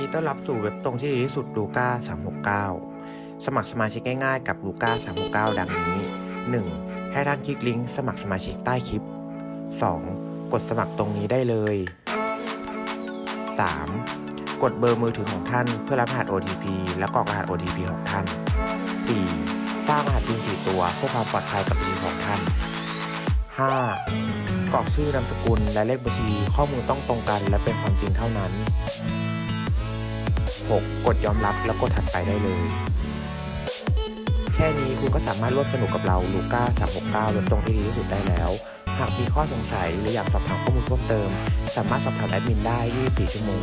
ดีต้อนรับสู่เว็บตรงที่ดีที่สุดลูก้า369 สมัครสมาชิกง่ายๆกับลูก้า369 ดังนี้ 1. ให้ท่านคลิกลิงก์สมัครสมาชิกใต้คลิป 2. กดสมัครตรงนี้ได้เลย 3. กดเบอร์มือถือของท่านเพื่อรับรหัส OTP และกรอกรหัส OTP ของท่าน 4. สร้างรหัสพิน4ตัวเพื่อความปลอดภัยกับบัญชีของท่าน 5. กรอกชื่อนามสกุลและเลขบัญชีข้อมูลต้องตรงกันและเป็นความจริงเท่านั้น 6. กดยอมรับแล้วกดถัดไปได้เลย แค่นี้คุณก็สามารถร่วมสนุกกับเราลูก้า369เว็บตรงที่ดีที่สุดได้แล้ว หากมีข้อสงสัยหรืออยากสอบถามข้อมูลเพิ่มเติม สามารถสอบถามแอดมินได้24ชั่วโมง